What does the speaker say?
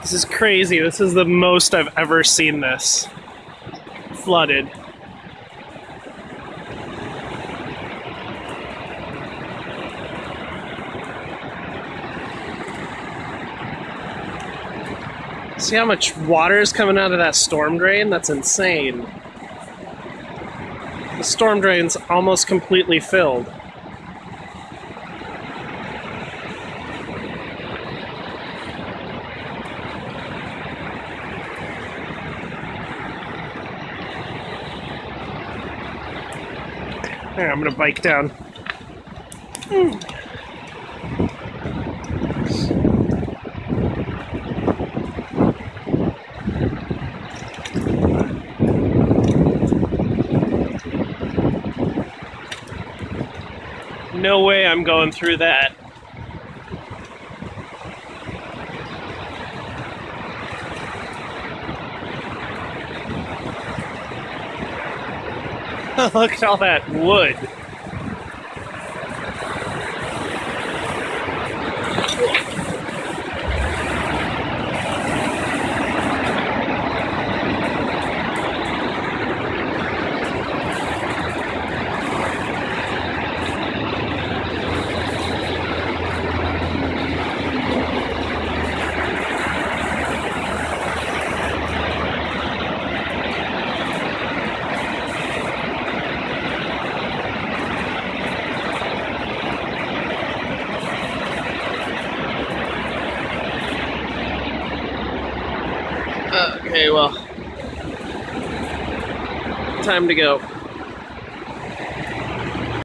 This is crazy. This is the most I've ever seen this flooded. See how much water is coming out of that storm drain? That's insane. The storm drain's almost completely filled. I'm gonna bike down. Hmm. No way I'm going through that. Look at all that wood. Okay, well, time to go.